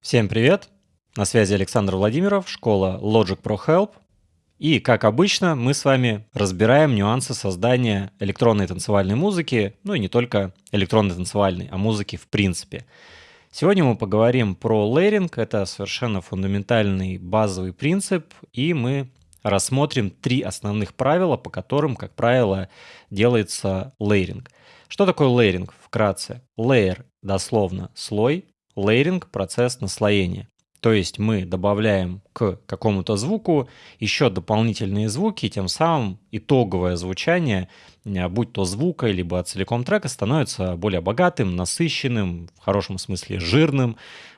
Всем привет! На связи Александр Владимиров, школа Logic Pro Help. И, как обычно, мы с вами разбираем нюансы создания электронной танцевальной музыки, ну и не только электронной танцевальной, а музыки в принципе. Сегодня мы поговорим про лейринг, это совершенно фундаментальный базовый принцип, и мы рассмотрим три основных правила, по которым, как правило, делается лейринг. Что такое лейринг вкратце? Layer дословно слой, лейринг – процесс наслоения. То есть мы добавляем к какому-то звуку еще дополнительные звуки, и тем самым итоговое звучание, э, будь то звука, либо целиком трека, становится более богатым, насыщенным, в хорошем смысле жирным.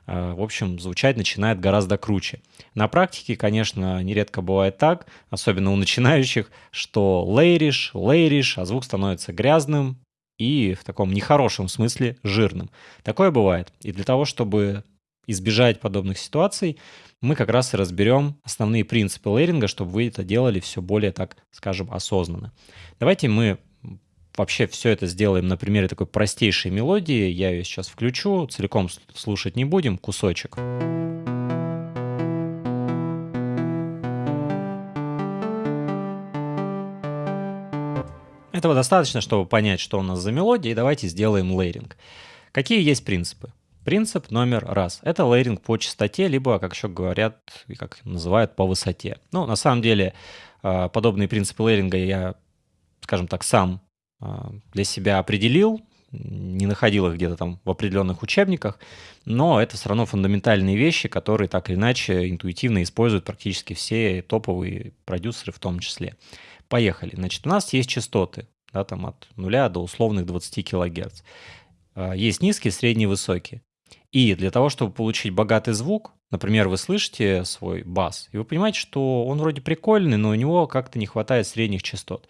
Э, в общем, звучать начинает гораздо круче. На практике, конечно, нередко бывает так, особенно у начинающих, что лейришь, лейришь, а звук становится грязным, и в таком нехорошем смысле жирным. Такое бывает. И для того, чтобы избежать подобных ситуаций, мы как раз и разберем основные принципы лейринга, чтобы вы это делали все более, так скажем, осознанно. Давайте мы вообще все это сделаем на примере такой простейшей мелодии. Я ее сейчас включу, целиком слушать не будем, кусочек. Кусочек. Этого достаточно, чтобы понять, что у нас за мелодия, и давайте сделаем лейринг. Какие есть принципы? Принцип номер раз. Это лейринг по частоте, либо, как еще говорят, как называют, по высоте. Ну, на самом деле, а, подобные принципы лейринга я, скажем так, сам а, для себя определил, не находил их где-то там в определенных учебниках, но это все равно фундаментальные вещи, которые так или иначе интуитивно используют практически все топовые продюсеры в том числе. Поехали. Значит, у нас есть частоты, да, там от 0 до условных 20 кГц. А, есть низкие, средние, высокие. И для того, чтобы получить богатый звук, например, вы слышите свой бас, и вы понимаете, что он вроде прикольный, но у него как-то не хватает средних частот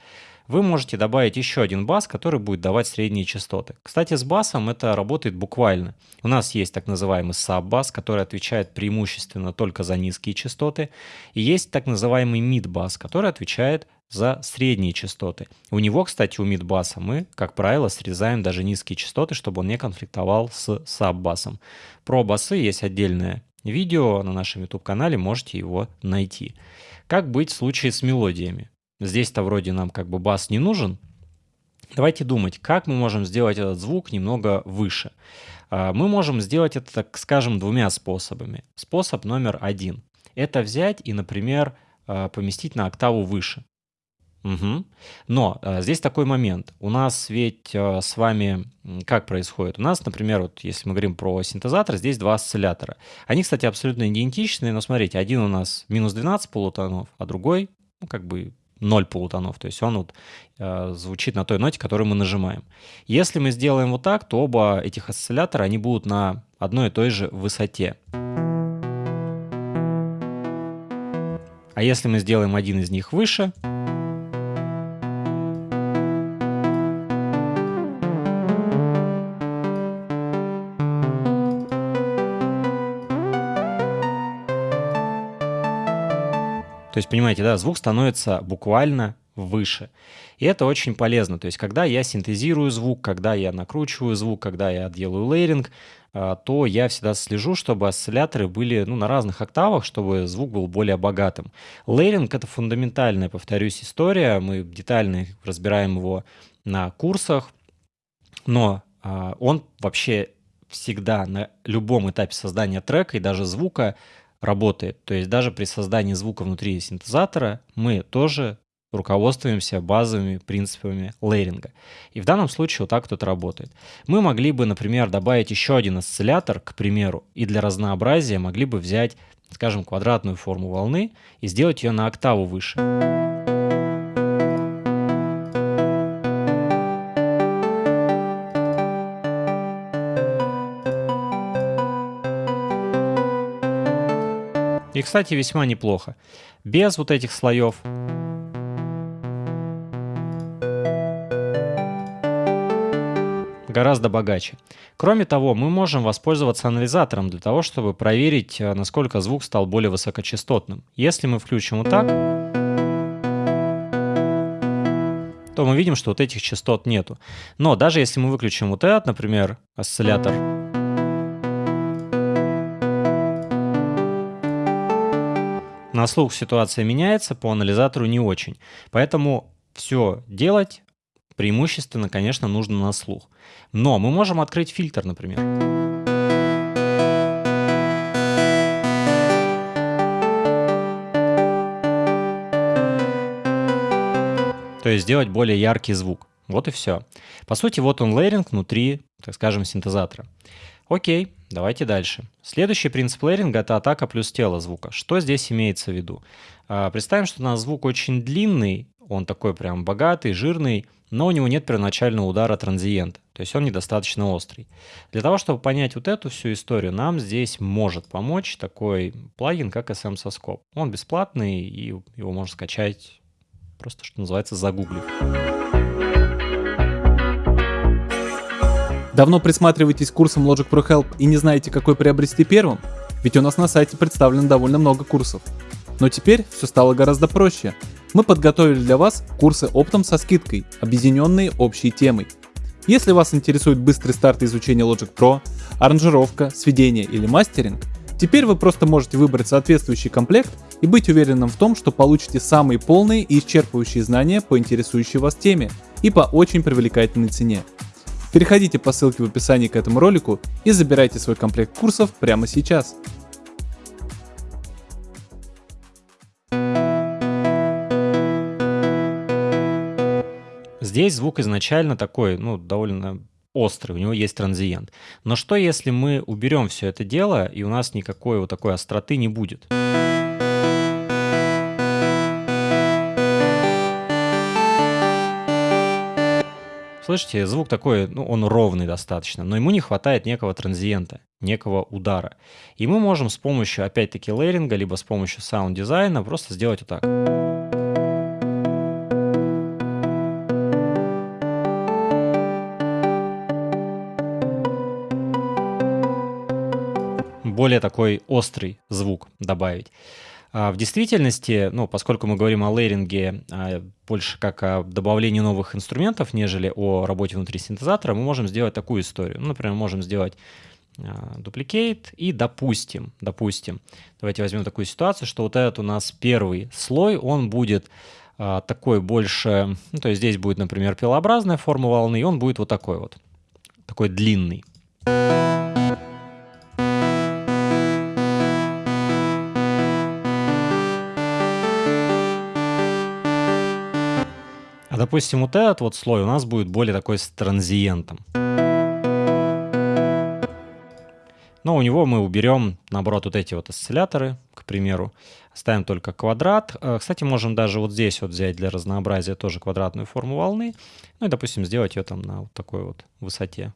вы можете добавить еще один бас, который будет давать средние частоты. Кстати, с басом это работает буквально. У нас есть так называемый саб-бас, который отвечает преимущественно только за низкие частоты. И есть так называемый мид-бас, который отвечает за средние частоты. У него, кстати, у мид-баса мы, как правило, срезаем даже низкие частоты, чтобы он не конфликтовал с саб-басом. Про басы есть отдельное видео на нашем YouTube-канале, можете его найти. Как быть в случае с мелодиями? Здесь-то вроде нам как бы бас не нужен. Давайте думать, как мы можем сделать этот звук немного выше. А, мы можем сделать это, так скажем, двумя способами. Способ номер один. Это взять и, например, а, поместить на октаву выше. Угу. Но а, здесь такой момент. У нас ведь а, с вами как происходит? У нас, например, вот если мы говорим про синтезатор, здесь два осциллятора. Они, кстати, абсолютно идентичные, но смотрите, один у нас минус 12 полутонов, а другой, ну, как бы 0 полутонов, то есть он вот э, звучит на той ноте, которую мы нажимаем. Если мы сделаем вот так, то оба этих осциллятора, они будут на одной и той же высоте. А если мы сделаем один из них выше, То есть, понимаете, да, звук становится буквально выше. И это очень полезно. То есть, когда я синтезирую звук, когда я накручиваю звук, когда я делаю лейринг, а, то я всегда слежу, чтобы осцилляторы были ну, на разных октавах, чтобы звук был более богатым. Лейринг — это фундаментальная, повторюсь, история. Мы детально разбираем его на курсах, но а, он вообще всегда на любом этапе создания трека и даже звука работает. То есть даже при создании звука внутри синтезатора мы тоже руководствуемся базовыми принципами лейринга. И в данном случае вот так тут работает. Мы могли бы, например, добавить еще один осциллятор, к примеру, и для разнообразия могли бы взять, скажем, квадратную форму волны и сделать ее на октаву выше. И, кстати, весьма неплохо. Без вот этих слоев. гораздо богаче. Кроме того, мы можем воспользоваться анализатором для того, чтобы проверить, э, насколько звук стал более высокочастотным. Если мы включим вот так, то мы видим, что вот этих частот нету. Но даже если мы выключим вот этот, например, осциллятор, На слух ситуация меняется, по анализатору не очень. Поэтому все делать преимущественно, конечно, нужно на слух. Но мы можем открыть фильтр, например. То есть сделать более яркий звук. Вот и все. По сути, вот он лейринг внутри, так скажем, синтезатора. Окей, давайте дальше. Следующий принцип лейринга — это атака плюс тело звука. Что здесь имеется в виду? А, представим, что у нас звук очень длинный, он такой прям богатый, жирный, но у него нет первоначального удара транзиента, то есть он недостаточно острый. Для того, чтобы понять вот эту всю историю, нам здесь может помочь такой плагин, как SM Soskop. Он бесплатный, и его можно скачать просто, что называется, загуглив. Давно присматриваетесь к курсам Logic Pro Help и не знаете, какой приобрести первым? Ведь у нас на сайте представлено довольно много курсов. Но теперь все стало гораздо проще. Мы подготовили для вас курсы оптом со скидкой, объединенные общей темой. Если вас интересует быстрый старт изучения Logic Pro, аранжировка, сведение или мастеринг, теперь вы просто можете выбрать соответствующий комплект и быть уверенным в том, что получите самые полные и исчерпывающие знания по интересующей вас теме и по очень привлекательной цене. Переходите по ссылке в описании к этому ролику и забирайте свой комплект курсов прямо сейчас. Здесь звук изначально такой, ну, довольно острый, у него есть транзиент. Но что если мы уберем все это дело, и у нас никакой вот такой остроты не будет? Слышите, звук такой, ну, он ровный достаточно, но ему не хватает некого transient а, некого удара. И мы можем с помощью, опять-таки, layering а, либо с помощью саунд-дизайна просто сделать вот так. более такой острый звук добавить. А в действительности, ну, поскольку мы говорим о layering е, а, больше как о добавлении новых инструментов, нежели о работе внутри синтезатора, мы можем сделать такую историю. Ну, например, можем сделать duplicate а, и допустим, допустим, давайте возьмем такую ситуацию, что вот этот у нас первый слой, он будет такой больше, ну, то есть здесь будет, например, пилообразная форма волны, и он будет вот такой вот, такой длинный. Допустим, вот этот вот слой у нас будет более такой с транзиентом. Но у него мы уберем, наоборот, вот эти вот осцилляторы, к примеру. Ставим только квадрат. Э, кстати, можем даже вот здесь вот взять для разнообразия тоже квадратную форму волны. Ну и, допустим, сделать ее там на вот такой вот высоте.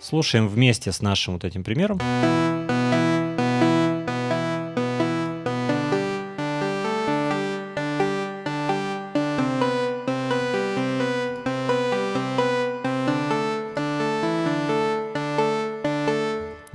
Слушаем вместе с нашим вот этим примером.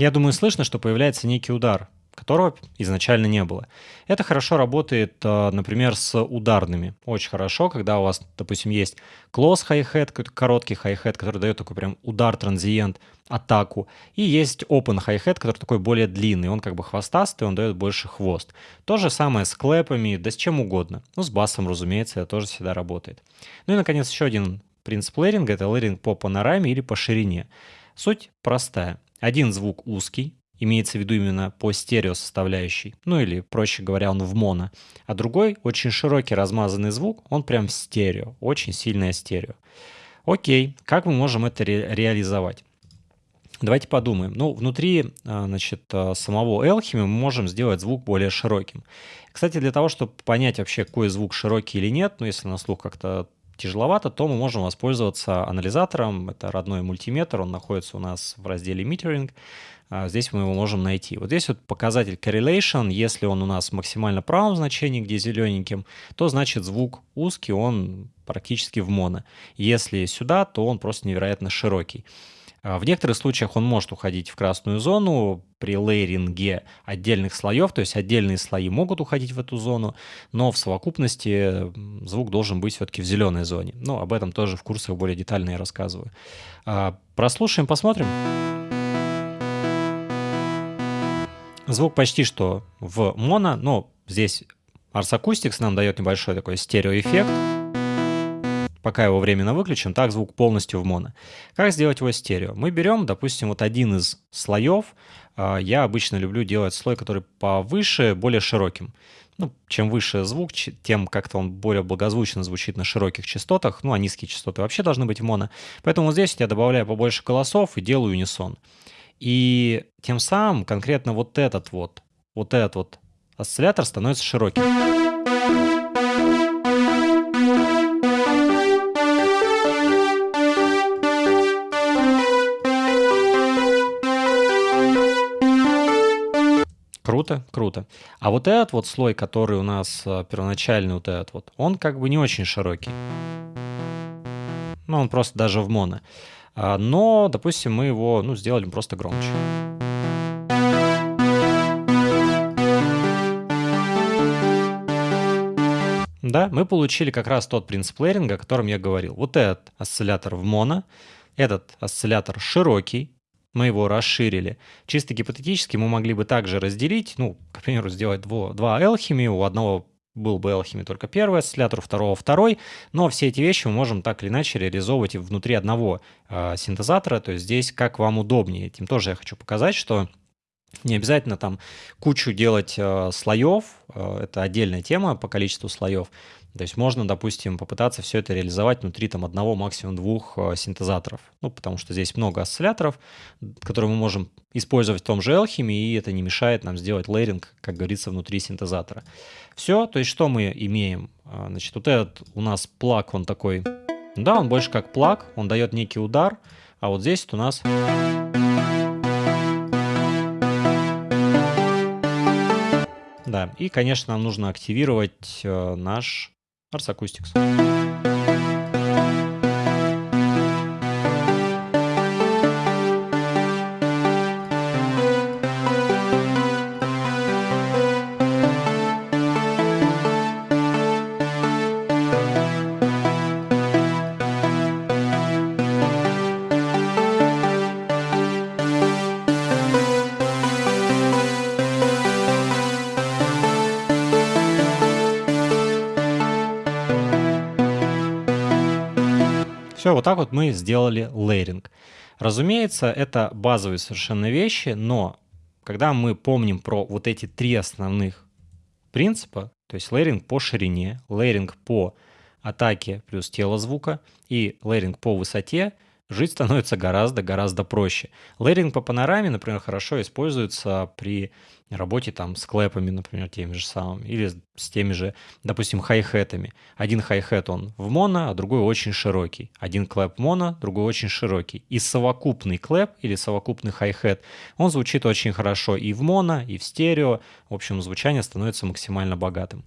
Я думаю, слышно, что появляется некий удар, которого изначально не было. Это хорошо работает, э, например, с ударными. Очень хорошо, когда у вас, допустим, есть close hi-hat, короткий hi-hat, который дает такой прям удар, транзиент, атаку. И есть open hi-hat, который такой более длинный. Он как бы хвостастый, он дает больше хвост. То же самое с клэпами, да с чем угодно. Ну, с басом, разумеется, это тоже всегда работает. Ну и, наконец, еще один принцип лейринга — это лейринг по панораме или по ширине. Суть простая. Один звук узкий, имеется в виду именно по стерео составляющей, ну или, проще говоря, он в моно, а другой очень широкий размазанный звук, он прям в стерео, очень сильное стерео. Окей, как мы можем это ре реализовать? Давайте подумаем. Ну, внутри а, значит, а, самого Elchime мы можем сделать звук более широким. Кстати, для того, чтобы понять вообще, какой звук широкий или нет, ну, если на слух как-то тяжеловато, то мы можем воспользоваться анализатором. Это родной мультиметр, он находится у нас в разделе Metering. А, здесь мы его можем найти. Вот здесь вот показатель correlation. Если он у нас максимально правом значении, где зелененьким, то значит звук узкий, он практически в моно. Если сюда, то он просто невероятно широкий. А, в некоторых случаях он может уходить в красную зону при лейринге отдельных слоев, то есть отдельные слои могут уходить в эту зону, но в совокупности звук должен быть все-таки в зеленой зоне. Но об этом тоже в курсах более детально я рассказываю. А, прослушаем, посмотрим. Звук почти что в моно, но здесь Ars Acoustics нам дает небольшой такой стереоэффект. Пока его временно выключим, так звук полностью в моно. Как сделать его стерео? Мы берем, допустим, вот один из слоев. А, я обычно люблю делать слой, который повыше, более широким. Ну, чем выше звук, тем как-то он более благозвучно звучит на широких частотах. Ну, а низкие частоты вообще должны быть в моно. Поэтому вот здесь я добавляю побольше голосов и делаю унисон. И тем самым конкретно вот этот вот, вот этот вот осциллятор становится широким. Круто, круто. А вот этот вот слой, который у нас э, первоначальный вот этот вот, он как бы не очень широкий. Ну, он просто даже в моно. А, но, допустим, мы его ну, сделали просто громче. Да, мы получили как раз тот принцип лейринга, о котором я говорил. Вот этот осциллятор в моно, этот осциллятор широкий, мы его расширили. Чисто гипотетически мы могли бы также разделить, ну, к примеру, сделать два, два алхимии, у одного был бы Alchemy только первый осциллятор, второго второй, но все эти вещи мы можем так или иначе реализовывать и внутри одного э, синтезатора, то есть здесь как вам удобнее. Этим тоже я хочу показать, что не обязательно там кучу делать э, слоев, э, это отдельная тема по количеству слоев. То есть можно, допустим, попытаться все это реализовать внутри там одного, максимум двух э, синтезаторов. Ну, потому что здесь много осцилляторов, которые мы можем использовать в том же Alchemy, и это не мешает нам сделать лейринг, как говорится, внутри синтезатора. Все, то есть что мы имеем? А, значит, вот этот у нас плаг, он такой, да, он больше как плаг, он дает некий удар, а вот здесь вот у нас... Да, и, конечно, нам нужно активировать э, наш Ars Acoustics. Все, вот так вот мы сделали layering. Разумеется, это базовые совершенно вещи, но когда мы помним про вот эти три основных принципа, то есть layering по ширине, layering по атаке плюс тело звука и layering по высоте, жить становится гораздо-гораздо проще. Layering по панораме, например, хорошо используется при работе там с clap ами, например, теми же самыми, или с теми же, допустим, хай-хетами. Один хай-хет он в моно, а другой очень широкий. Один clap моно, другой очень широкий. И совокупный clap или совокупный хай-хет, он звучит очень хорошо и в моно, и в стерео. В общем, звучание становится максимально богатым.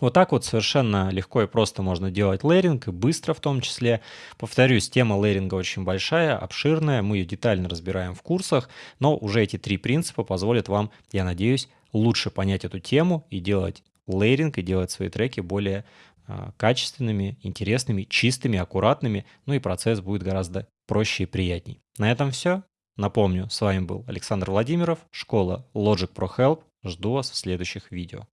Вот так вот совершенно легко и просто можно делать layering, и быстро в том числе. Повторюсь, тема layering а очень большая, обширная, мы ее детально разбираем в курсах, но уже эти три принципа позволят вам, я надеюсь, лучше понять эту тему и делать layering, и делать свои треки более э, качественными, интересными, чистыми, аккуратными, ну и процесс будет гораздо проще и приятней. На этом все. Напомню, с вами был Александр Владимиров, школа Logic Pro Help. Жду вас в следующих видео.